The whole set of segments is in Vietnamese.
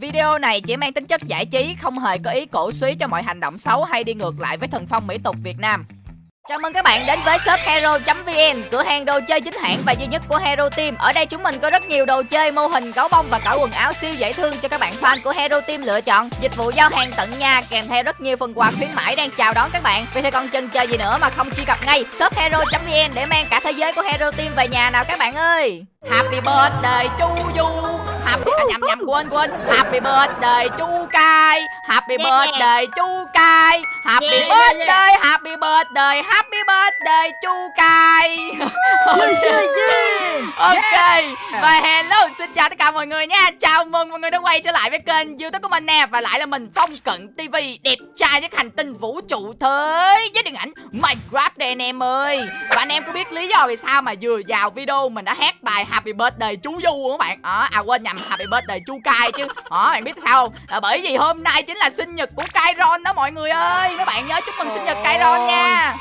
Video này chỉ mang tính chất giải trí, không hề có ý cổ suý cho mọi hành động xấu hay đi ngược lại với thần phong mỹ tục Việt Nam. Chào mừng các bạn đến với shop hero.vn, cửa hàng đồ chơi chính hãng và duy nhất của Hero Team. Ở đây chúng mình có rất nhiều đồ chơi, mô hình, gấu bông và cả quần áo siêu dễ thương cho các bạn fan của Hero Team lựa chọn. Dịch vụ giao hàng tận nhà kèm theo rất nhiều phần quà khuyến mãi đang chào đón các bạn. Vì thế còn chần chờ gì nữa mà không truy cập ngay shop hero.vn để mang cả thế giới của Hero Team về nhà nào các bạn ơi. Happy birthday chu Du Happy à, nhầm nhầm quên quên. Happy birthday chu Cai Happy Yeah, yeah. birthday chu Cai Happy Yeah, yeah, birthday Happy birthday Happy birthday chu Cai Ok. Và hello Xin chào tất cả mọi người nha. Chào mừng mọi người đã quay trở lại với kênh youtube của mình nè. Và lại là mình Phong Cận TV Đẹp trai nhất hành tinh vũ trụ thế Với điện ảnh Minecraft đây anh em ơi Và anh em có biết lý do vì sao mà vừa vào video Mình đã hát bài Happy Birthday chú Du không các bạn? Đó, À quên nhầm Happy Birthday chú Cai chứ. Đó bạn biết sao không? Là bởi vì hôm nay chính là sinh nhật của Kairon đó mọi người ơi. Các bạn nhớ chúc mừng sinh nhật Kairon nha.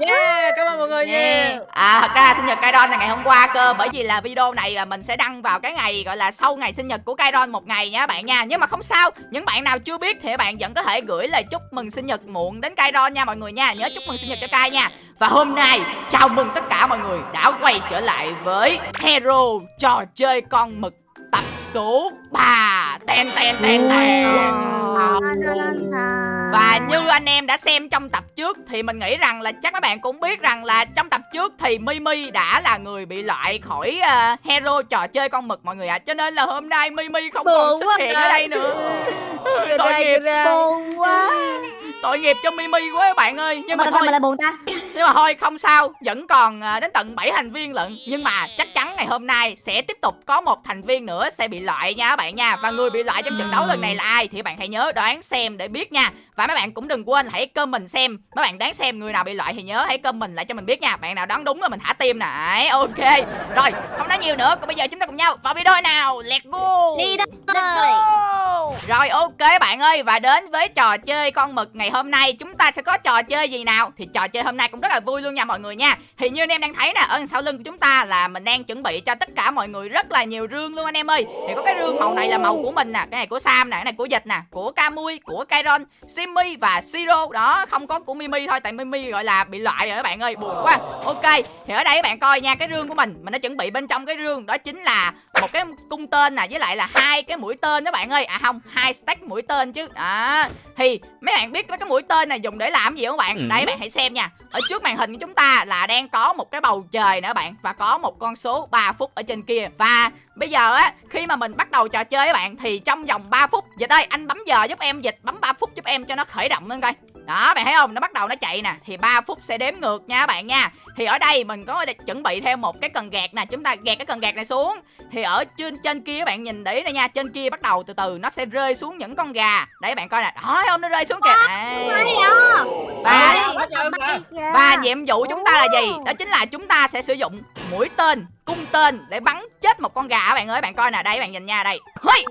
Yeah, cảm ơn mọi người nha. À thật ra sinh nhật Kairon là ngày hôm qua cơ. Bởi vì là video này à, mình sẽ đăng vào cái ngày gọi là sau ngày sinh nhật của Kairon một ngày nha bạn nha. Nhưng mà không sao, những bạn nào chưa biết thì các bạn vẫn có thể gửi lời chúc mừng sinh nhật muộn đến Kairon nha mọi người nha. Nhớ chúc mừng sinh nhật cho Kai nha Và hôm nay chào mừng tất cả mọi người đã quay trở lại với Hero trò chơi con mực tập số 3 Ten ten ten ten và như anh em đã xem trong tập trước thì mình nghĩ rằng là chắc các bạn cũng biết rằng là trong tập trước thì Mimi đã là người bị loại khỏi ờ, hero trò chơi con mực mọi người ạ. Cho nên là hôm nay Mimi không còn xuất hiện à. ở đây nữa. Tội ra, nghiệp, quá. Tội nghiệp cho Mimi quá các bạn ơi. Nhưng mà mà thôi, thôi là buồn ta nhưng mà thôi không sao, vẫn còn à, đến tận 7 thành viên lận. Nhưng mà chắc chắn ngày hôm nay sẽ tiếp tục có một thành viên nữa sẽ bị loại nha các bạn nha. Và người bị loại trong trận đấu lần này là ai thì bạn hãy nhớ đoán xem để biết nha. Và mấy bạn cũng đừng quên hãy comment xem, mấy bạn đoán xem người nào bị loại thì nhớ hãy comment lại cho mình biết nha. Bạn nào đoán đúng là mình thả tim nè. Ok. Rồi, không nói nhiều nữa, còn bây giờ chúng ta cùng nhau vào video nào. Let's go. đi đâu Go! Rồi ok bạn ơi và đến với trò chơi con mực ngày hôm nay chúng ta sẽ có trò chơi gì nào thì trò chơi hôm nay cũng rất là vui luôn nha mọi người nha thì như anh em đang thấy nè ở sau lưng của chúng ta là mình đang chuẩn bị cho tất cả mọi người rất là nhiều rương luôn anh em ơi. Thì có cái rương màu này là màu của mình nè cái này của Sam nè cái này của Dịch nè của Camui của Kairon Simmy và Siro. Đó không có của Mimi thôi tại Mimi gọi là bị loại rồi các bạn ơi buồn quá. Ok thì ở đây các bạn coi nha cái rương của mình mình đã chuẩn bị bên trong cái rương đó chính là một cái cung tên nè với lại là hai cái mũi tên đó bạn ơi. À không hai stack mũi tên chứ. Đó thì mấy bạn biết cái mũi tên này dùng để làm gì không bạn? Ừ. đây bạn hãy xem nha. Ở trước màn hình của chúng ta là đang có một cái bầu trời nữa bạn và có một con số 3 phút ở trên kia và bây giờ á khi mà mình bắt đầu trò chơi các bạn thì trong vòng 3 phút dịch ơi anh bấm giờ giúp em dịch bấm 3 phút giúp em cho nó khởi động lên coi đó bạn thấy không nó bắt đầu nó chạy nè thì 3 phút sẽ đếm ngược nha các bạn nha thì ở đây mình có chuẩn bị thêm một cái cần gạt nè chúng ta gạt cái cần gạt này xuống thì ở trên trên kia các bạn nhìn để đây nha trên kia bắt đầu từ từ nó sẽ rơi xuống những con gà đấy bạn coi nè đó không nó rơi xuống kìa à và và nhiệm vụ chúng ta là gì đó chính là chúng ta sẽ sử dụng mũi tên cung tên để bắn chết một con gà các bạn ơi. Bạn coi nè đây các bạn nhìn nha đây!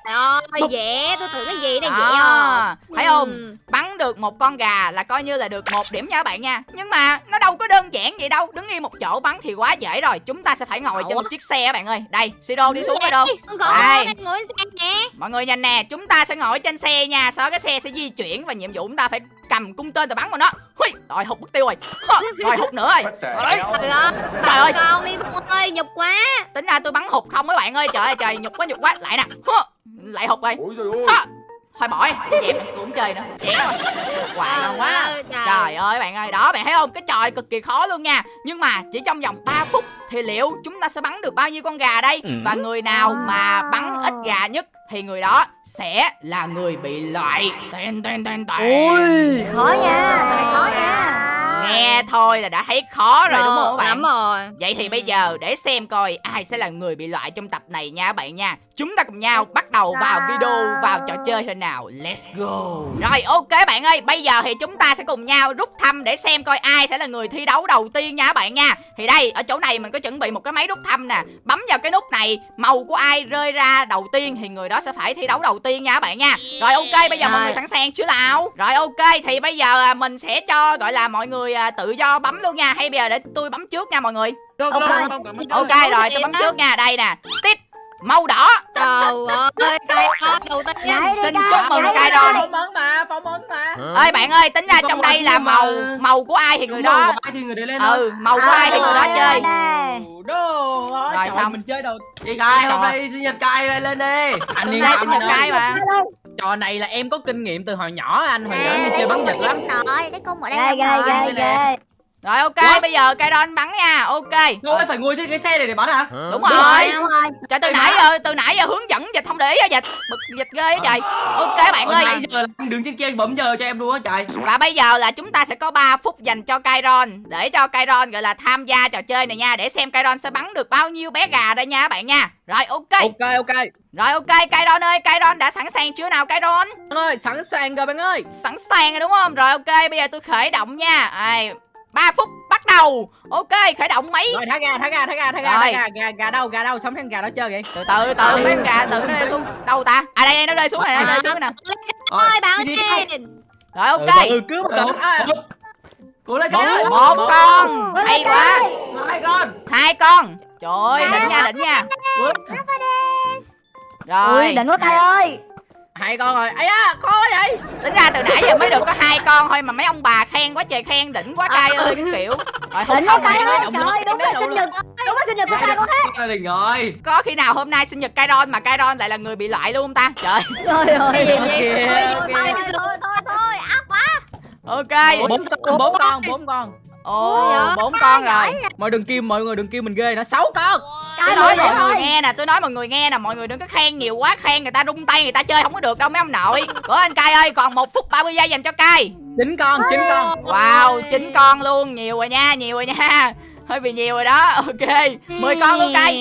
Trời ơi dễ tôi tưởng cái gì đây dễ à? Thấy không? Ừ. bắn được một con gà là coi như là được một điểm nha các bạn nha. Nhưng mà nó đâu có đơn giản vậy đâu. Đứng yên một chỗ bắn thì quá dễ rồi. Chúng ta sẽ phải ngồi trên một chiếc xe các bạn ơi. Đây siro đi xuống rồi đâu. Đây. mọi người nhìn nè chúng ta sẽ ngồi trên xe nha. Sau cái xe sẽ di chuyển và nhiệm vụ chúng ta phải cầm cung tên và bắn vào nó. Hui, rồi hụt mất tiêu rồi. Rồi hụt nữa rồi. Trời ơi Trời ơi. con đi ơi nhục quá tính ra tôi bắn hụt không mấy bạn ơi. Trời ơi trời nhục quá nhục quá. Lại nè. Hơ, lại hụt rồi Ôi ơi. Thôi bỏ đi dẹp tôi cũng chơi nữa. Dẹp rồi hoài Trời quá ơi, trời. Trời ơi bạn ơi Đó bạn thấy không? Cái trò cực kỳ khó luôn nha. Nhưng mà chỉ trong vòng 3 phút Thì liệu chúng ta sẽ bắn được bao nhiêu con gà đây? Ừ. Và người nào mà bắn ít gà nhất Thì người đó sẽ là người bị loại. Tên tên tên tên. Khó nha cái này khó nha Nghe thôi là đã thấy khó rồi đúng không các bạn? lắm rồi. Vậy thì Ừ. bây giờ để xem coi ai sẽ là người bị loại trong tập này nha các bạn nha. Chúng ta cùng nhau bắt đầu vào video vào trò chơi thế nào. Let's go. Rồi ok bạn ơi Bây giờ thì chúng ta sẽ cùng nhau rút thăm để xem coi ai sẽ là người thi đấu đầu tiên nha các bạn nha. Thì đây ở chỗ này mình có chuẩn bị một cái máy rút thăm nè. Bấm vào cái nút này Màu của ai rơi ra đầu tiên thì người đó sẽ phải thi đấu đầu tiên nha các bạn nha. Rồi ok bây giờ mọi Rồi. người sẵn sàng chưa nào Rồi ok thì bây giờ à, mình sẽ cho gọi là mọi người tự do bấm luôn nha. Hay bây giờ để tôi bấm trước nha mọi người. Được, Ok. được, được, được, được. Ok rồi tôi bấm trước nha. Đây nè. Tít màu đỏ. Trời ơi, cây đó đầu tiên. Đi Xin chúc mừng đi rồi. Phỏng vấn mà, phỏng vấn mà. ơi bạn ơi tính ra Không trong đây là màu mà. màu của ai thì người đó? ai thì người đấy lên ừ màu của ai thì người đó chơi. Đồ, Rồi, xong. mình chơi đầu Chị Cai hôm nay sinh nhật Cai lên đi. Anh hôm yên nay tâm sinh nhật cai mà trò này là em có kinh nghiệm từ hồi nhỏ anh hồi nhỏ em chơi bắn ở lắm. rồi, cái cung ở đây Ghê ghê ghê rồi ok What? bây giờ cây đon bắn nha ok. Thôi phải ngồi trên cái xe này để bắn hả? Đúng Đúng rồi. đúng rồi. Trời từ nãy giờ từ nãy giờ hướng dẫn dịch không để ý á dịch bực dịch ghê á trời. Ok bạn ơi. nãy giờ là anh đứng trên kia bấm giờ cho em luôn á trời. Và bây giờ là chúng ta sẽ có 3 phút dành cho Kairon Để cho Kairon gọi là tham gia trò chơi này nha Để xem Kairon sẽ bắn được bao nhiêu bé gà đây nha các bạn nha. Rồi ok. Ok ok. Rồi ok Kairon ơi Kairon đã sẵn sàng chưa nào Kairon ơi sẵn sàng rồi bạn ơi. Sẵn sàng rồi đúng không? Rồi ok bây giờ tôi khởi động nha. Ai, 3 phút bắt đầu. Ok khởi động mấy rồi thả gà thả gà thả gà thả gà thả gà gà gà đâu gà đâu sống thằng gà đó chơi vậy? Từ từ từ mấy con gà từ nó rơi xuống. Đâu ta? À đây đây, nó rơi xuống này nó rơi xuống nè. Ôi, bạn lên. Rồi ok. Ừ cứu bắt đầu. Cố lên ơi Một con. Hay quá. ơi. Hai con. Hai con. Trời ơi đỉnh nha đỉnh nha. Rồi. Đỉnh quá Cai ơi hai con rồi. Ấy à khó vậy tính ra từ nãy giờ mới được có hai con thôi mà mấy ông bà khen quá trời khen đỉnh quá cay ơi cái kiểu. Rồi không đỉnh quá này ơi động trời ơi đúng là sinh nhật đúng là sinh nhật của Cai con hết. Gia đình rồi có khi nào hôm nay sinh nhật Kairon mà Kairon lại là người bị loại luôn không ta? Trời. Ơi. Thôi, thôi, thôi, áp quá. ok. Bốn con bốn con bốn con ồ Ôi, bốn con rồi mọi đừng kêu mọi người đừng kêu mình ghê nó sáu con tôi Cai nói mọi người nghe nè tôi nói mọi người nghe nè mọi người đừng có khen nhiều quá khen người ta rung tay người ta chơi không có được đâu mấy ông nội của anh cay ơi còn một phút 30 giây dành cho cay chín con chín con wow chín con luôn nhiều rồi nha nhiều rồi nha hơi bị nhiều rồi đó ok 10 con luôn cay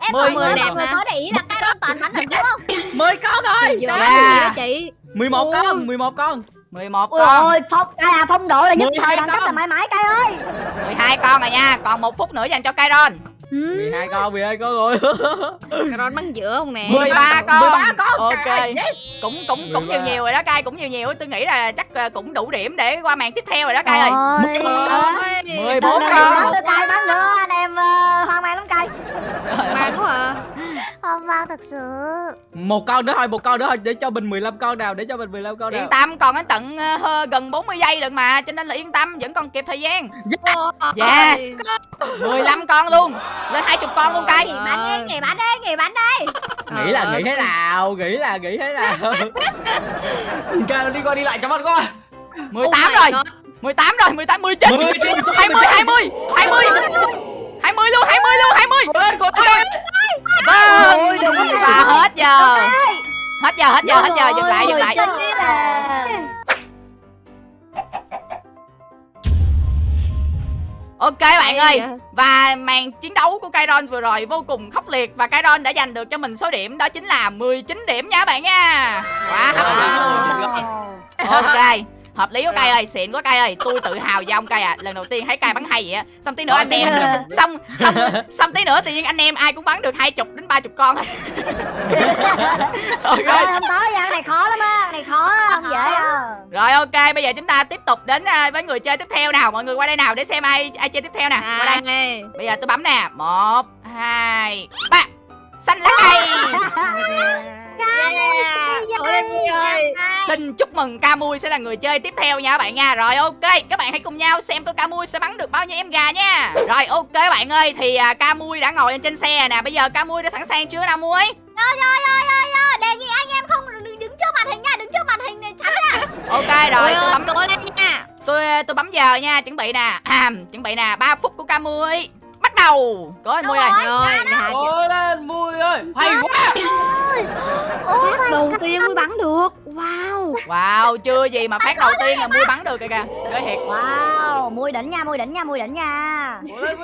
Em Mười mọi người con. đẹp mà có để ý là cái đó toàn bắn được đúng không? mười con rồi Dạ. Yeah. Dạ, chị. mười một Ui. con mười một con 11 ui con. ôi phong Cai à phong độ là nhất thời hai đẳng cấp là mãi mãi Cai ơi. 12 con rồi nha còn một phút nữa dành cho Kairon mười hai con mười hai con rồi. Ron bắn giữa không nè? 13 con 13 con. ok. Yes. Cũng cũng cũng nhiều 13. nhiều rồi đó cay cũng nhiều nhiều. Tôi nghĩ là chắc ờ, cũng đủ điểm để qua màn tiếp theo rồi đó cay ơi. Ôi. Ôi, 14 Đừng con. nữa Cai bắn nữa anh em ờ, hoang mang lắm Cai. Mang quá à. Không vang thật sự. Một con nữa thôi một con nữa thôi để cho mình 15 con nào để cho mình 15 con nào. Yên tâm còn đến tận hơ- gần 40 giây lận mà cho nên là yên tâm vẫn còn kịp thời gian. Yes. 15 con luôn lên 20 con luôn cay Nghỉ Bắn đi, nghỉ bắn đi, nghỉ bắn đi. Nghĩ là nghĩ thế nào nghĩ là nghĩ thế nào? Cai đi qua đi lại cho mắt quá. 18 rồi. 18 rồi 18 19 Mười chín. 20 20 20 20 luôn 20 luôn 20 Cố lên cố lên. Vâng. Và hết giờ. Hết giờ hết giờ hết giờ. Dừng lại dừng lại Ok bạn ơi vậy? Và màn chiến đấu của Kairon vừa rồi vô cùng khốc liệt Và Kairon đã giành được cho mình số điểm Đó chính là 19 điểm nha bạn nha. Quá hấp dẫn luôn. Ok Hợp lý của Cai ơi, xịn quá Cai ơi. Tôi tự hào với ông Cai à. Lần đầu tiên thấy Cai bắn hay vậy á. Xong tí nữa anh em Xong xong xong tí nữa tự nhiên anh em ai cũng bắn được 20 đến 30 con. Ok Ơi, không tới cái này khó lắm á, cái này khó không dễ đâu. Rồi ok, bây giờ chúng ta tiếp tục đến à, với người chơi tiếp theo nào. Mọi người qua đây nào để xem ai ai chơi tiếp theo nè. Qua đây. Đây. Bây giờ tôi bấm nè. Một hai ba. Xanh lá cây Ơi. Xin chúc mừng Camui sẽ là người chơi tiếp theo nha các bạn nha. Rồi ok, các bạn hãy cùng nhau xem tôi Camui sẽ bắn được bao nhiêu em gà nha. Rồi ok bạn ơi, thì à, Camui đã ngồi lên trên xe nè. Bây giờ Camui đã sẵn sàng chưa nào Mui? Rồi, rồi, rồi, rồi, rồi. Đề nghị anh em không đừng đứng trước màn hình nha Đứng trước màn hình này chắn nha. Ok rồi, Ôi tôi bấm cố lên nha. tôi tôi bấm giờ nha, chuẩn bị nè. À, Chuẩn bị nè, 3 phút của Camui đầu Có anh Mui ơi dạ. Cố lên Mui ơi Hay quá Phát đầu tiên mới bắn được. Wow. Wow, chưa gì mà phát đầu tiên là Mui bắn được kìa kìa Nói thiệt Wow, mui đỉnh nha, mui đỉnh nha, mui đỉnh nha. Cố lên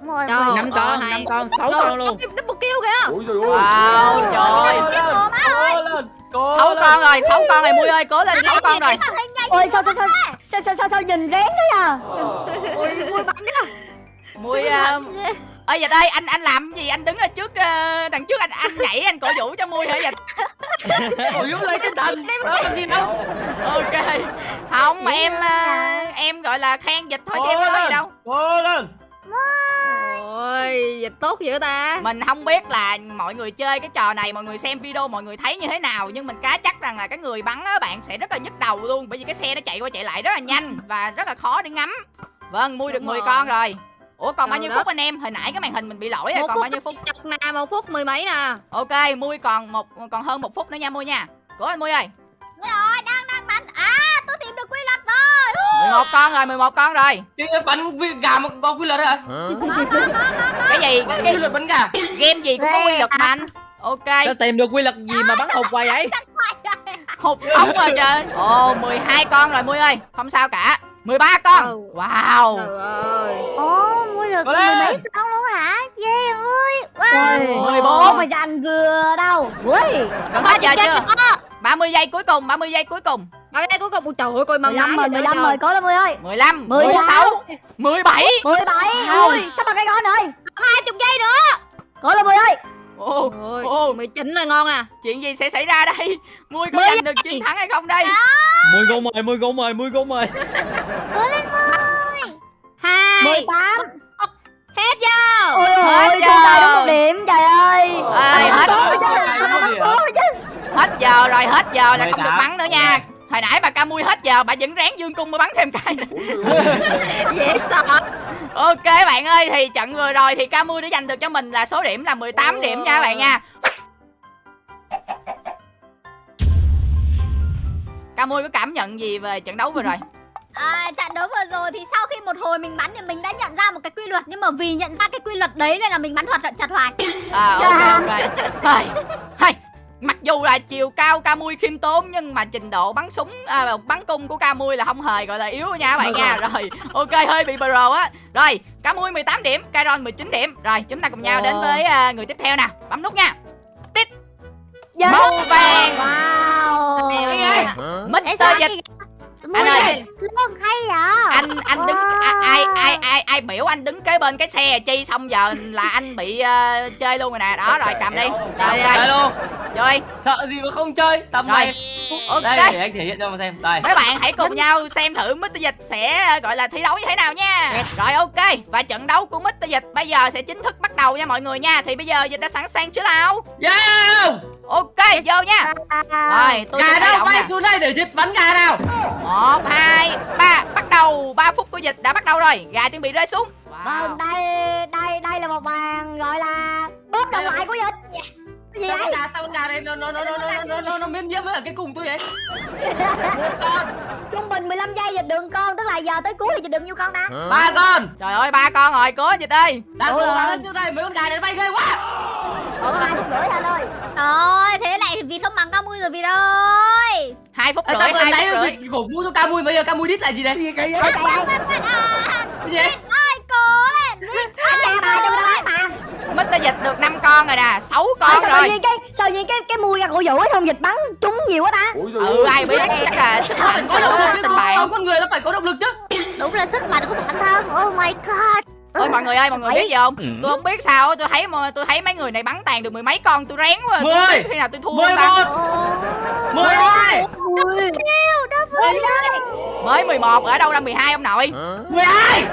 Mui ơi năm con năm con sáu con luôn Double kill kìa. Ôi trời ơi Wow, trời sáu con rồi, sáu con rồi Mui ơi, cố lên sáu con rồi Ôi sao sao sao sao sao sao, nhìn rén thế à? Ôi, mui bắn kìa. Mui uh, ơi dịch ơi anh anh làm gì? Anh đứng ở trước ờ, đằng trước anh anh nhảy anh cổ vũ cho mui hả dịch Ôi yếu lấy cái thành Đó làm gì đâu? Ok. Không em ờ, em gọi là khen dịch thôi chứ em có nói gì đâu. Cố lên. Ôi, dịch tốt dữ ta. Mình không biết là mọi người chơi cái trò này Mọi người xem video mọi người thấy như thế nào Nhưng mình cá chắc rằng là cái người bắn á bạn sẽ rất là nhức đầu luôn Bởi vì cái xe nó chạy qua chạy lại rất là nhanh Và rất là khó để ngắm. Vâng, mua được Đúng 10 rồi. con rồi Ủa còn bao Trời nhiêu đất. phút anh em? Hồi nãy cái màn hình mình bị lỗi rồi, một còn phút bao nhiêu phút? chật nè một phút mười mấy nè Ok, Mui còn một còn hơn một phút nữa nha Mui nha Của anh Mui ơi Đúng rồi, đang đang bắn. À, tôi tìm được quy luật rồi. 11 con rồi, 11 con rồi Cái bắn vi- gà mà có quy luật hả? Cái gì? Cái quy luật bắn gà. game gì cũng có quy luật mà anh Ok, Sao tìm được quy luật gì mà bắn hụt hoài vậy hụt ống rồi trời Ồ, 12 con rồi Mui ơi Không sao cả 13 con Ừ. Wow trời ơi Ồ, được Có mười lên. mấy con luôn hả? Ghê ơi. Wow. 14. Không phải dành vừa đâu. Ui Gần hết giờ chưa? 30 giây cuối cùng 30 giây cuối cùng. Ở đây cuối cùng. Ôi trời ơi coi măng 15 rồi, lái 15 rồi, cố lên Mươi ơi. 15 16. 16 17 17 Ui, sắp bằng cái con rồi 20 giây nữa. Cố lên Mươi ơi. Ồ, Ôi, ồ, 19 là ngon nè chuyện gì sẽ xảy ra đây? Mui có Mười giành được chiến thắng hay không đây? Mười gỗ mời mười gỗ mời mười gỗ mời hai. 18 hết giờ Ôi Hết ôi, giờ. không tài đúng một điểm, trời ơi Ê, hết Có gì hả? hết giờ rồi hết giờ là không được 18. bắn nữa nha hồi nãy bà ca mui hết giờ bà vẫn ráng dương cung mới bắn thêm cái nữa. dễ sợ ok bạn ơi thì trận vừa rồi thì ca mui đã giành được cho mình là số điểm là 18 Ồ. điểm nha các bạn nha ca mui có cảm nhận gì về trận đấu vừa rồi À, trận đấu vừa rồi thì sau khi một hồi mình bắn thì mình đã nhận ra một cái quy luật. Nhưng mà vì nhận ra cái quy luật đấy nên là mình bắn hoạt động chặt hoài. à ok ok. Hay, hay. mặc dù là chiều cao ca mui khiêm tốn nhưng mà trình độ bắn súng à, bắn cung của ca mui là không hề gọi là yếu nha các bạn nha. Rồi ok hơi bị pro á. Rồi ca mui 18 điểm Kairon 19 điểm. Rồi chúng ta cùng nhau đến với à, người tiếp theo nè bấm nút nha. Yes. màu vàng. Wow. Mr. Dịch Anh ơi. luôn hay vậy? anh anh đứng a- ai ai ai ai biểu anh đứng kế bên cái xe chi xong giờ là anh bị ờ, chơi luôn rồi nè đó rồi cầm đi rồi ok luôn. rồi Sợ gì mà không chơi. Tầm Rồi. này. ok Đây để anh thể hiện cho mà xem. Đây. mấy bạn hãy cùng nhau xem thử Mr. Dịch sẽ ờ, gọi là thi đấu như thế nào nha rồi ok và trận đấu của Mr. Dịch bây giờ sẽ chính thức bắt đầu nha mọi người nha thì bây giờ Dịch đã sẵn sàng chưa nào Yeah! ok vô nha rồi tôi gà đâu bay xuống đây để dịch bắn gà nào một hai ba bắt đầu ba phút của dịch đã bắt đầu rồi gà chuẩn bị rơi xuống wow. Vâng, đây đây đây là một bàn gọi là bóp đồng loại của dịch dạ. gì sao? Gà, sao con gà này nó nó nó nó nó nó nó, nó miễn nhiễm với cái cùng tôi vậy? con. Trung bình 15 giây dịch đường con, tức là giờ tới cuối thì dịch đường nhiêu con đã? Ba con. Trời ơi ba con rồi, cố dịch đi. Đang cố lên xuống đây, mấy con gà này bay ghê quá. Còn ba con rưỡi anh ơi. Ờ không cao mui rồi. Hai phút rưỡi sao vừa hai phút rưỡi. khổ mua cho ca mui bây giờ ca mui đít là gì đây? Cái gì đấy? Ơi, cố lên. Anh ra bà cho nó bán mà Mr. Dịch được 5 con rồi nè 6 Ôi, con sao tự rồi. nhiên cái sao nhiên cái cái mùi ra cổ vũ ấy xong dịch bắn trúng nhiều quá ta? Ừ ai biết chắc là sức mạnh có của động lực chứ con người nó phải có động lực chứ. Đúng là sức mạnh của bản thân. Oh my god. Ôi mọi người ơi mọi người biết gì không? Ừ. tôi không biết sao tôi thấy tôi thấy mấy người này bắn tàn được mười mấy con tôi rén quá tôi Mười. biết khi nào tôi thua Mười ta. một, mười hai, Ui mới 11 ở đâu ra 12 ông nội? Mười hai.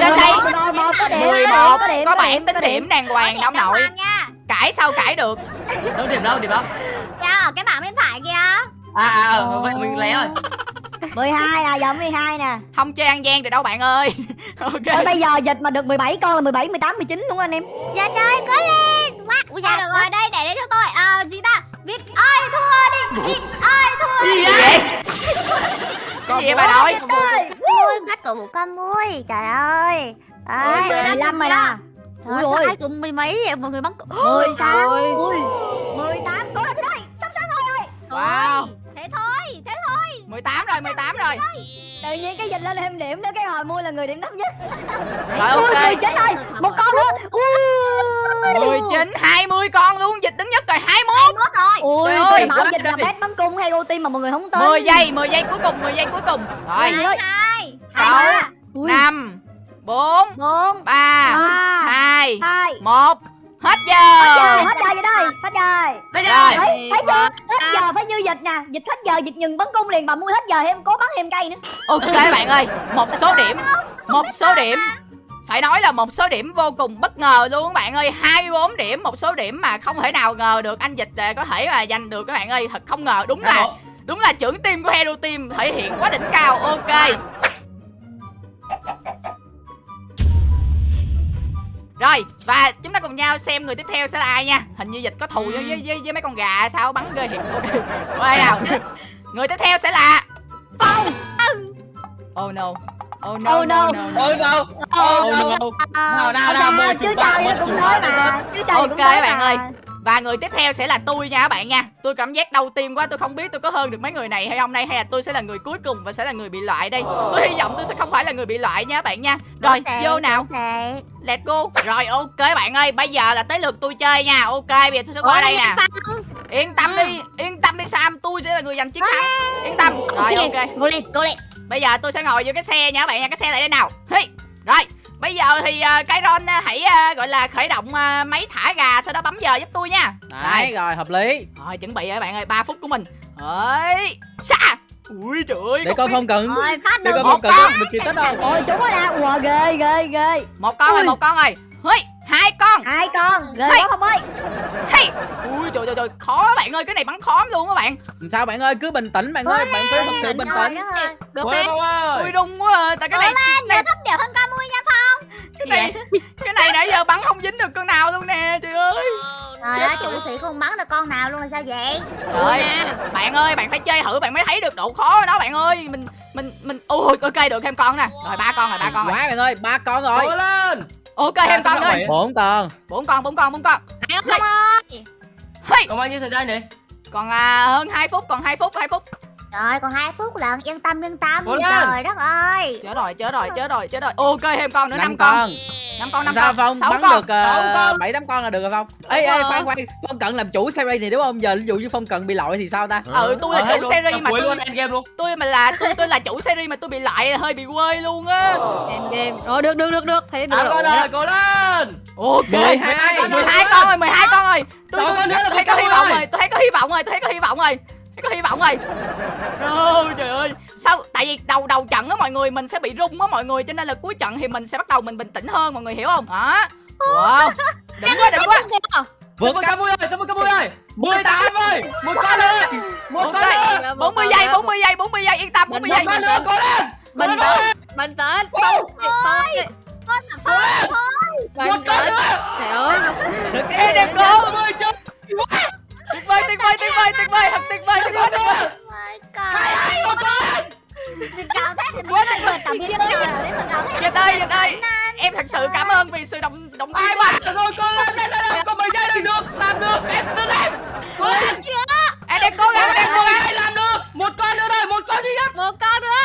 trên đây. một một có điểm 11 có điểm có bản tính điểm đàng hoàng nè ông nội. cãi sao cãi được. Đâu điểm đâu điểm đâu. Ở cái bảng bên phải kìa. À à à, vậy mình lé rồi. 12 nè giờ 12 nè không chơi ăn gian được đâu bạn ơi ok bây giờ dịch mà được 17 con là 17, 18, 19 đúng không anh em Dạ trời, cố lên. Quá. Ui dạ được rồi, đây để đây cho tôi. À gì ta? Vịt ơi thua đi. Vịt ơi thua. Gì gì vậy? cái gì vậy bà nội Mui bắt cổ vũ con mui. Trời ơi. Ôi, 15 rồi nè Trời Ui sao ôi. hai cùng mười mấy vậy mọi người bắn 18 Ôi. Ui 18 Cố lên đây Sắp sắp rồi ơi wow Thế thôi, thế thôi. 18 rồi 18 rồi. Tự nhiên cái dịch lên thêm điểm nữa Cái hồi mua là người điểm thấp nhất. Rồi ok. 19 rồi Một con nữa Ui. 19 20 con luôn dịch đứng nhất rồi 21 21 rồi. Ui ơi, bảo dịch là bét bắn cung hay ô tim mà mọi người không tin? 10 giây 10 giây cuối cùng 10 giây cuối cùng. Rồi. Hai. sáu Hai năm bốn bốn ba hai hai. một. Hết Trời, giờ hết giờ vậy đây hết giờ. Rồi. thấy thấy chưa hết giờ phải như dịch nè dịch hết giờ dịch ngừng bắn cung liền bà mua hết giờ thêm cố bắn thêm cây nữa. Ok bạn ơi một số điểm một số điểm. Phải nói là một số điểm vô cùng bất ngờ luôn các bạn ơi 24 điểm một số điểm mà không thể nào ngờ được anh dịch ờ, có thể mà giành được các bạn ơi thật không ngờ. Đúng là đúng là trưởng team của Hero Team thể hiện quá đỉnh cao. Ok Rồi và chúng ta cùng nhau xem người tiếp theo sẽ là ai nha. Hình như dịch có thù với, với, với, với mấy con gà sao bắn ghê thiệt Ok Qua đây nào? Người tiếp theo sẽ là Phong. Oh no. Oh no Oh no. no. no, no. Ôi đâu Ô, Ôi đâu đâu. Nào, nào, chứ sao cũng ba mà. Chứ sao thì Ok cũng tới bạn mà. ơi Và người tiếp theo sẽ là tôi nha các bạn nha. Tôi cảm giác đau tim quá Tôi không biết tôi có hơn được mấy người này hay không đây Hay là tôi sẽ là người cuối cùng và sẽ là người bị loại đây. Tôi hy vọng tôi sẽ không phải là người bị loại nha các bạn nha. Rồi vô nào. Let's go. Rồi ok bạn ơi Bây giờ là tới lượt tôi chơi nha. Ok bây giờ tôi sẽ qua đây nè. Yên tâm đi Yên tâm đi Sam Tôi sẽ là người giành chiến thắng. Yên tâm. Rồi ok. Cố lên, cố lên. Bây giờ tôi sẽ ngồi vô cái xe nha các bạn nha. Cái xe lại đây nào. Hi. Rồi Bây giờ thì uh, cái Ron uh, hãy uh, gọi là khởi động uh, máy thả gà Sau đó bấm giờ giúp tôi nha. Đấy, rồi. hợp lý. Rồi chuẩn bị rồi các bạn ơi 3 phút của mình. Đấy Xa Ui trời ơi Để coi phong cận. Rồi, phát Để con. có được kỳ tích không ôi chúng rồi nè wow ghê ghê ghê. Một con rồi một con rồi. Hi. Hai con hai con ghê Hey. quá không ơi Hi. Ui trời trời trời Khó bạn ơi Cái này bắn khó lắm luôn các bạn Làm sao bạn ơi cứ bình tĩnh bạn ơi bạn phải thật sự bình tĩnh Được ơi Ui đung quá à. Tại cái này nhớ thấp điểm hơn ca mui nha Phong Cái này Cái này nãy giờ bắn không dính được con nào luôn nè Trời ơi Trời ơi, chủ sĩ không bắn được con nào luôn là sao vậy? Trời ơi, bạn ơi, bạn phải chơi thử bạn mới thấy được độ khó của nó bạn ơi. Mình mình mình ui ok được thêm con nè. Rồi ba con rồi, ba con rồi. quá bạn ơi ba con rồi Cố lên Ok thêm con. Bảy. bốn con Bốn con, bốn con, bốn con. Hay không ơi? Còn bao nhiêu thời gian nhỉ Còn à, hơn 2 phút, còn 2 phút, 2 phút. Rồi, còn 2 phút lận, yên tâm, yên tâm Cố lên. Trời đất ơi Chết rồi, chết rồi, chết rồi, chết rồi. Ok thêm con nữa năm 5 con. con 5 con, 5 sao con. phong sáu bắn con. được sáu con. bảy tám con là được rồi phong ê ê rồi. khoan khoan phong cận làm chủ series này đúng không giờ ví dụ như phong cận bị loại thì sao ta Ừ, tôi là Ờ, chủ luôn. series mà tôi luôn end game luôn tôi mà là tôi tôi là chủ series mà tôi bị lại hơi bị quê luôn á. Em game Rồi được được được được Thế được rồi ơi cố lên Ok. 12 12 con rồi, 12 con rồi. Tôi, tôi, thấy có hy vọng rồi. rồi, tôi thấy có hy vọng rồi, tôi thấy có hy vọng rồi. Có hy vọng rồi. Ôi trời ơi. Sao? Tại vì đầu đầu trận á mọi người mình sẽ bị rung á mọi người. Cho nên là cuối trận thì mình sẽ bắt đầu mình bình tĩnh hơn mọi người hiểu không? Hả? Wow. Đỉnh quá, đỉnh quá. vượt cấp Camui ơi Sắp Camui ơi 18 ơi Một con nữa Một con nữa. Ok. 40 giây, 40 giây, 40 giây yên tâm 40 Một giây. con nữa cố lên. Bình tĩnh Bình tĩnh Con là Phong thôi Một con nữa. Trời ơi. Ê đẹp cô. Trời Tuyệt vời, tuyệt vời, tuyệt vời, tuyệt vời, thật tuyệt vời, tuyệt vời, tuyệt vời. Hai hai một con. Mình thét thì quá là cảm biến tôi mình Dịch ơi, Dịch ơi. Em thật sự cảm ơn vì sự động động viên của rồi con lên lên lên lên. Còn mấy giây được được Làm được Em tự em Em đang cố gắng, em đang cố gắng. Làm được. Một con nữa rồi Một con duy nhất. Một con nữa.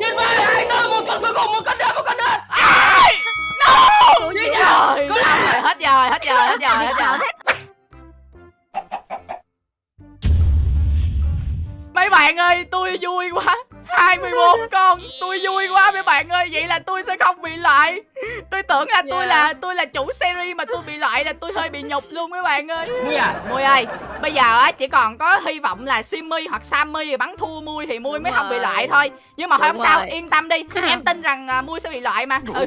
Tuyệt vời Hai con Một con cuối cùng Một con nữa Một con nữa! No! Ủa gì Mấy bạn ơi, tôi vui quá. 24 con, tôi vui quá mấy bạn ơi. Vậy là tôi sẽ không bị loại. Tôi tưởng là tôi Yeah. là tôi là chủ series mà tôi bị loại là tôi hơi bị nhục luôn mấy bạn ơi. Mui à? Mui ơi, bây giờ á chỉ còn có hy vọng là Simmy hoặc Sammy bắn thua Mui thì Mui mới không bị loại thôi. Nhưng mà thôi không sao, yên tâm đi. Em tin rằng à, Mui sẽ bị loại mà. Ừ.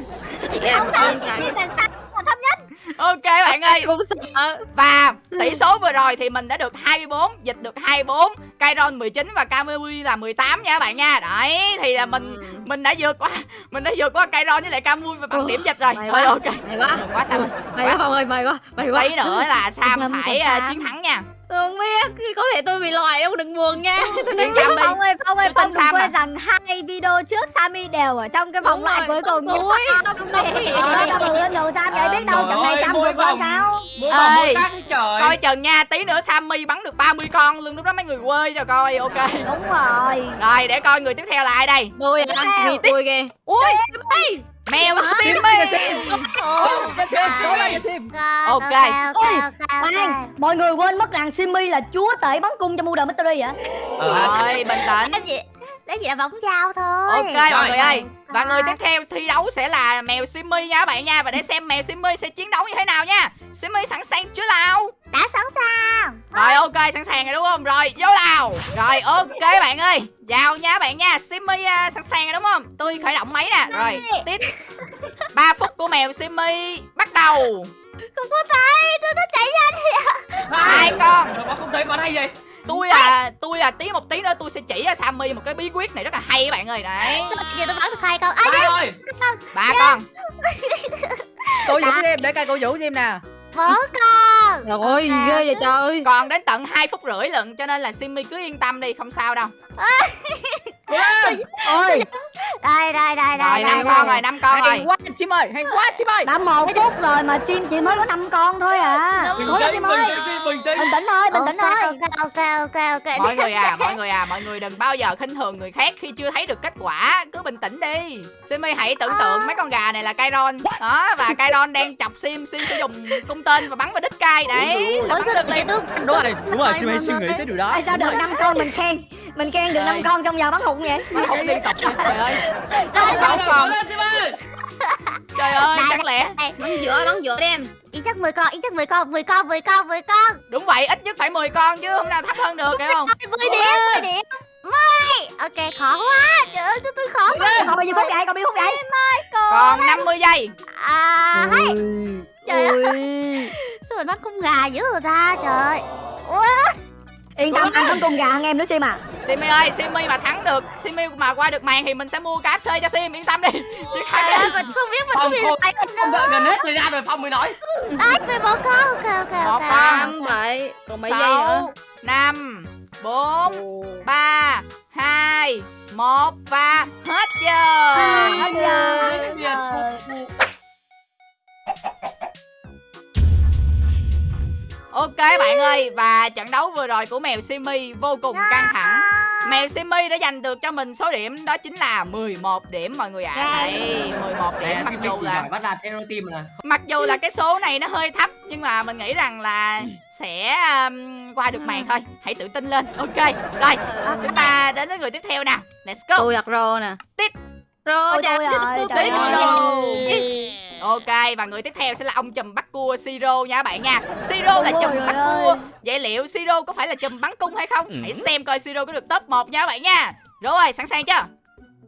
Chị em Không sao, chị ngài làm sao thấp nhất Ok bạn ơi. Cũng sợ. Và tỷ số vừa rồi thì mình đã được 24 Dịch được 24 Kairon 19 và Kamui là 18 nha các bạn nha. Đấy thì là mình Ừ. mình đã vượt qua Mình đã vượt qua Kairon với lại Kamui và bằng điểm dịch rồi. Thôi quá. ok. May quá. Mừng quá Sam ơi. May quá Phong ơi may quá May quá. Tí nữa là Sam phải à, Sam. chiến thắng nha. Tôi không biết Có thể tôi bị loại đâu đừng buồn nha. Tôi tâm đi Phong ơi, Phong ơi, Tôi Phong tin đừng Sam quên mà. rằng hai video trước Sammy đều ở trong cái vòng loại cuối cùng. núi được lên đường sao? Vậy biết đâu trận này sam ơi, vượt qua sao? trời. Coi chừng nha Tí nữa Sammy bắn được 30 con luôn Lúc đó mấy người quê cho coi ok. Đúng rồi. Rồi để coi người tiếp theo là ai đây? Tôi Vì tôi kìa Ui Mèo Simmy Ok. Ôi, khoan. mọi người quên mất rằng Simmy là chúa tể bắn cung cho Murder Mystery hả? Rồi bình tĩnh. đấy chỉ là bóng dao thôi. Ok mọi người ơi. Và người tiếp theo thi đấu sẽ là mèo Simmy nha các bạn nha. Và để xem mèo Simmy sẽ chiến đấu như thế nào nha. Simmy sẵn sàng chưa nào? Đã sẵn sàng. Rồi ok sẵn sàng rồi đúng không? Rồi vô nào. Rồi ok bạn ơi Vào nha bạn nha Simmy à, sẵn sàng rồi đúng không? Tôi khởi động máy nè Rồi tiếp. 3 phút của mèo Simmy Bắt đầu. Không có thấy, tôi nó chạy ra đi Hai con. Mà không thấy bắn hay vậy? Tôi à Tôi à tí một tí nữa tôi sẽ chỉ cho Sammy một cái bí quyết này rất là hay các bạn ơi Đấy. Sao tôi bắn được hai con À Ba rồi Ba con. Cô Vũ em để coi cô Vũ em nè. Bốn con Trời ơi gì ghê vậy trời Còn đến tận 2 phút rưỡi lận Cho nên là Simmy cứ yên tâm đi Không sao đâu ôi. Đây, đây, đây, Rồi đây năm con rồi năm con Hay rồi. quá chim ơi Hay quá chim ơi đã một phút rồi mà sim chỉ mới có 5 con thôi à. Bình cố lên tĩnh sim ơi bình tĩnh. Thôi bình tĩnh thôi. Ok, ok, ok, ok. Mọi người à Mọi người à Mọi người đừng bao giờ khinh thường người khác Khi chưa thấy được kết quả. Cứ bình tĩnh đi. Simmy hãy tưởng tượng mấy con gà này là Kairon Đó Và Kairon đang chọc Sim Sim sẽ dùng cung tên và bắn vào đích cai. Đấy Bắn được liền Đúng rồi Đúng rồi chim ơi mọi suy nghĩ tới điều đó. Tại sao được 5 con mình khen mình khen được 5 Trời. con xong giờ bắn hụt vậy. Bắn hụt liên tục Trời ơi. Sáu Sáu con ơi Trời ơi chẳng lẽ. Bắn giữa bắn giữa đi em. Ít nhất 10 con, ít nhất 10 con, 10 con, 10 con, 10 con. Đúng vậy ít nhất phải 10 con chứ Không nào thấp hơn được hiểu không? 10 điểm, 10 điểm 10 Ok, khó quá. Trời ơi, sao tôi khó quá. Còn bao nhiêu phút vậy còn bao nhiêu phút vậy Còn 50 giây. À, hay. Trời ơi, sao mình bắt con gà dữ rồi ta, trời Ủa, yên tâm anh bắn cung gà hơn em nữa sim à. Simmy ơi Simmy mà thắng được Simmy mà qua được màn thì mình sẽ mua cái FC cho Sim Yên tâm đi. Chứ khai ơi, mình không biết mình bị không lại Không đợi gần hết thời gian rồi Phong mới nói. Đấy, 11 con, ok, ok, Một ok. Năm bảy Còn mấy giây nữa? Năm bốn ba hai một và hết giờ. Hết giờ Ok bạn ơi Và trận đấu vừa rồi của mèo Simmy vô cùng căng thẳng. Mèo Simmy đã giành được cho mình số điểm đó chính là 11 điểm mọi người ạ. Yeah. Đấy 11 điểm Nè mặc dù là bắt hero team mà. Mặc dù là cái số này nó hơi thấp Nhưng mà mình nghĩ rằng là sẽ um, qua được màn thôi. Hãy tự tin lên. Ok Rồi chúng ta đến với người tiếp theo nào. Let's go. Tôi giặt rô nè. Tít. Rô chà tôi rồi, ơi. rồi Ok và người tiếp theo sẽ là ông chùm bắt cua Siro nha các bạn nha. Siro là chùm bắt ơi. cua. Vậy liệu Siro có phải là chùm bắn cung hay không? Hãy xem coi Siro có được top 1 nha các bạn nha. Rồi sẵn sàng chưa?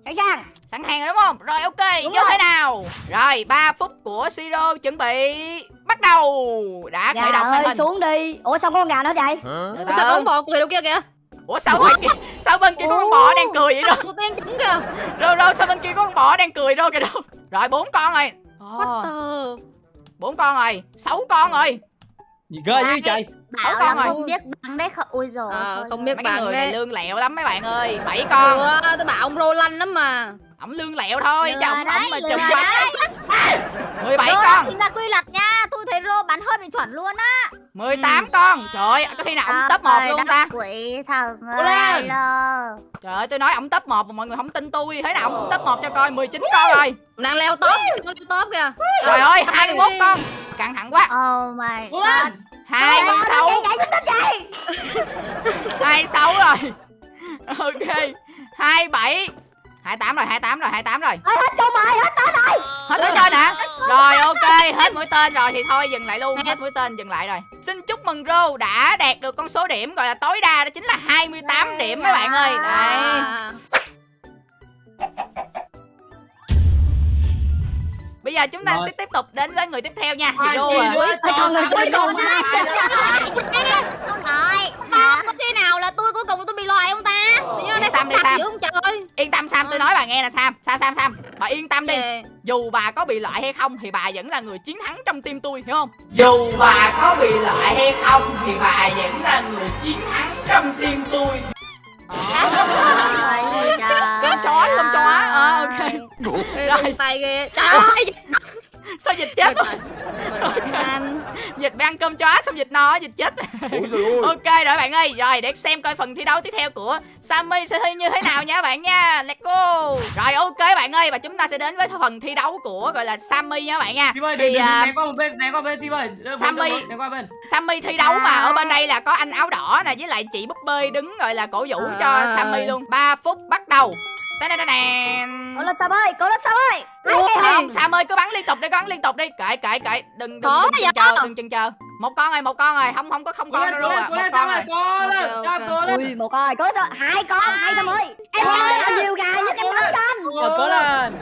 Sẵn sàng. Sẵn sàng rồi đúng không? Rồi ok Đúng vô rồi. thế nào? Rồi 3 phút của Siro chuẩn bị Bắt đầu. Đã khởi gà động ơi hình. xuống đi. Ủa sao con gà nó vậy? Từ từ. Sao có con bò cười đâu kia kìa? Ủa sao bên kia Sao bên kia có con bò đang cười vậy đâu Tôi tiên trúng kìa. Rồi rồi sao bên kia có con bò đang cười đâu kìa đâu? Rồi bốn con rồi Ồ, Ờ bốn con rồi sáu con rồi. Gì ghê như trời Sáu Bảo con rồi. không biết bắn đấy không Ui dồi Ờ, ôi không giời. biết Mấy bạn người này đấy. lương lẹo lắm mấy bạn ơi bảy con. Ủa, tôi bảo ông rô lanh lắm mà. Ổng lương lẹo thôi chứ ổng ổng mà chùm bắn. 17 Rô con. ra quy luật nha Tôi thấy rô bắn hơi bị chuẩn luôn á. 18 con. Trời ơi có khi nào ổng top 1 Trời luôn ta? Quỷ thần Cố lên. ơi trời ơi tôi nói ổng top 1 mà mọi người không tin tôi. Thế nào ổng cũng top 1 cho coi 19 con rồi. Đang leo top Con leo top kìa. Trời ơi 21 con. Căng thẳng quá. Oh my god. lên. 26 vậy 26 rồi. Ok. 27 28 rồi 28 rồi 28 rồi. Ơi hết chung rồi hết hết mũi tên hả rồi ok hết mũi tên rồi thì thôi dừng lại luôn hết mũi tên dừng lại rồi xin chúc mừng rô đã đạt được con số điểm gọi là tối đa đó chính là 28 điểm mấy bạn ơi đấy À. bây giờ chúng ta Rồi. tiếp tiếp tục đến với người tiếp theo nha thì Ai rô à, Ôi, còn người cuối cùng Không rồi? Có khi nào là tôi cuối cùng tôi bị loại không ta Tự nhiên nó đi, Sam. dữ không trời yên tâm sam tôi nói bà nghe nè sam. Sam sam sam. Bà yên tâm đi. Kìa. dù bà có bị loại hay không thì bà vẫn là người chiến thắng trong tim tôi hiểu không? Dù bà có bị loại hay không thì bà vẫn là người chiến thắng trong tim tôi. Con chó, con chó. Ờ, ok. Rồi. tay kìa Trời ơi sao dịch chết rồi Anh. Dịch bị ăn cơm chó xong dịch no dịch chết. Ok rồi bạn ơi. Rồi để xem coi phần thi đấu tiếp theo của sammy sẽ thi như thế nào nha bạn nha. Let's go. Rồi ok bạn ơi. Và chúng ta sẽ đến với phần thi đấu của gọi là sammy nha bạn nha. Ơi thì à, né qua một bên né qua bên Sim ơi. Sammy. né qua bên. Sammy thi đấu mà ở bên đây là có anh áo đỏ nè với lại chị búp bê đứng gọi là cổ vũ cho À. sammy luôn. 3 phút bắt đầu. Cố lên sao ơi cố lên sao ơi. Ui. không sam ơi cứ bắn liên tục đi cứ bắn liên tục đi. Kệ kệ kệ. Đừng đừng đừng vậy? chờ đừng chần chờ. Một con rồi một con rồi. Không không có không Cố con lên, đâu cố luôn lên, à cố một lên, con Sam rồi. ơi, cố lên, Sam, cố lên. ui một coi có sao? Hai con hai sao ơi. Em canh là nhiều gà nhất em canh canh Rồi cố lên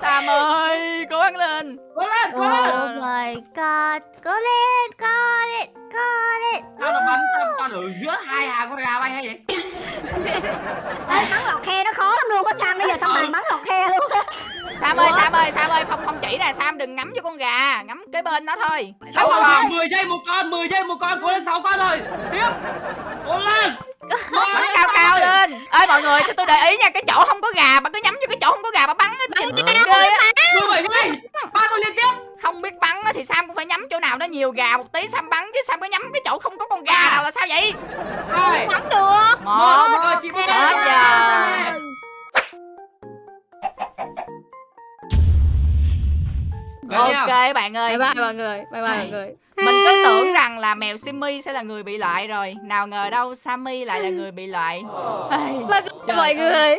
sam ơi cố gắng lên Cố lên, cố lên. Oh my god Cố lên, cố lên, cố lên Sao nó bắn Sam con ở giữa hai hàng con gà bay hay vậy? Ê, bắn lọt khe nó khó lắm luôn có sam bây giờ xong bạn bắn lọt khe luôn sam ơi sam ơi sam ơi không không chỉ nè sam đừng ngắm vô con gà ngắm kế bên nó thôi sáu con, 10 giây một con, 10 giây một con, cố lên 6 con rồi. Tiếp. Cố lên. Bắn cao cao lên ơi mọi người sao tôi để ý nha cái chỗ không có gà mà cứ nhắm vô cái chỗ không có gà mà bắn á nhìn ghê á 17 giây. Ba con liên tiếp. không biết bắn á thì sam cũng phải nhắm chỗ nào nó nhiều gà một tí sam bắn chứ sam có nhắm cái chỗ không có con gà nào là sao vậy Hai. Bắn được một Một. Rồi, chị có hết thể- giờ Rồi nha. Ok bạn ơi. Bye bye mọi người bye bye mọi người. Mình cứ tưởng rằng là mèo Simmy sẽ là người bị loại rồi. Nào ngờ đâu Sammy lại là người bị loại. Bye bye mọi người.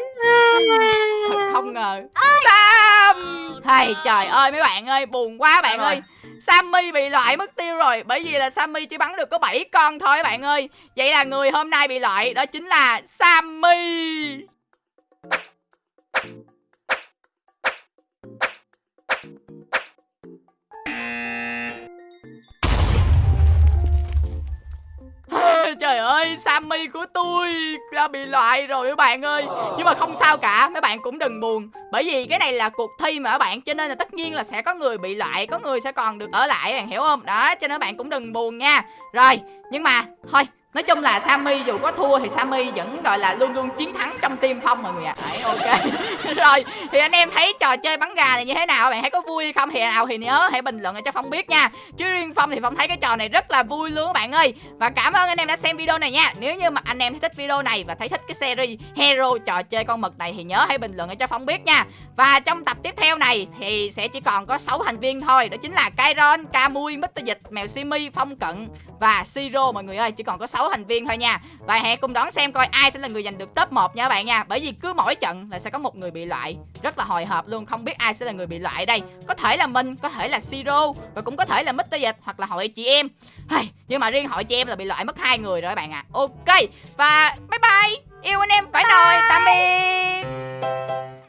thật không ngờ. Sam. Hay trời ơi mấy bạn ơi buồn quá bạn ơi. Sammy bị loại mất tiêu rồi Bởi vì là Sammy chỉ bắn được có 7 con thôi bạn ơi. Vậy là người hôm nay bị loại Đó chính là Sammy Trời ơi, Sammy của tôi đã bị loại rồi các bạn ơi. Nhưng mà không sao cả, Mấy bạn cũng đừng buồn. Bởi vì cái này là cuộc thi mà các bạn, Cho nên là tất nhiên là sẽ có người bị loại, Có người sẽ còn được ở lại bạn hiểu không? Đó, cho nên các bạn cũng đừng buồn nha. Rồi, nhưng mà, thôi Nói chung là Sammy dù có thua thì Sammy vẫn gọi là luôn luôn chiến thắng trong team Phong mọi người ạ. Đấy ok. Rồi thì anh em thấy trò chơi bắn gà này như thế nào? Bạn thấy có vui hay không? Thì nào thì nhớ hãy bình luận để cho Phong biết nha. Chứ riêng Phong thì Phong thấy cái trò này rất là vui luôn các bạn ơi. Và cảm ơn anh em đã xem video này nha. Nếu như mà anh em thấy thích video này và thấy thích cái series Hero trò chơi con mực này thì nhớ hãy bình luận để cho Phong biết nha. Và trong tập tiếp theo này thì sẽ chỉ còn có 6 thành viên thôi. Đó chính là Kairon, kamui, Mr. Dịch, Mèo Simi, Phong Cận và Siro mọi người ơi. Chỉ còn có 6 thành viên thôi nha. Và hãy cùng đón xem coi ai sẽ là người giành được top 1 nha các bạn nha. Bởi vì cứ mỗi trận là sẽ có một người bị loại. Rất là hồi hộp luôn, không biết ai sẽ là người bị loại đây. Có thể là mình, có thể là Siro và cũng có thể là Mr. Dịch hoặc là hội chị em. Hay, nhưng mà riêng hội chị em là bị loại mất hai người rồi các bạn ạ. À. Ok. Và bye bye. Yêu anh em cõi nồi. Tạm biệt.